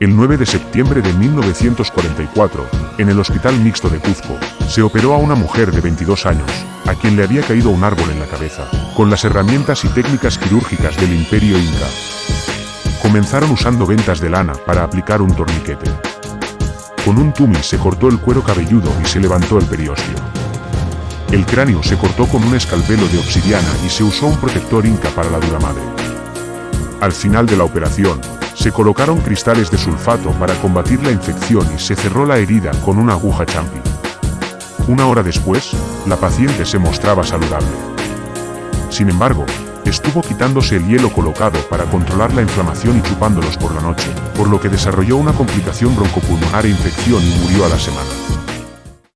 El 9 de septiembre de 1944, en el Hospital Mixto de Cuzco, se operó a una mujer de 22 años, a quien le había caído un árbol en la cabeza, con las herramientas y técnicas quirúrgicas del imperio inca. Comenzaron usando ventas de lana para aplicar un torniquete. Con un tumi se cortó el cuero cabelludo y se levantó el periósteo. El cráneo se cortó con un escalpelo de obsidiana y se usó un protector inca para la dura madre. Al final de la operación, se colocaron cristales de sulfato para combatir la infección y se cerró la herida con una aguja champi. Una hora después, la paciente se mostraba saludable. Sin embargo, estuvo quitándose el hielo colocado para controlar la inflamación y chupándolos por la noche, por lo que desarrolló una complicación broncopulmonar e infección y murió a la semana.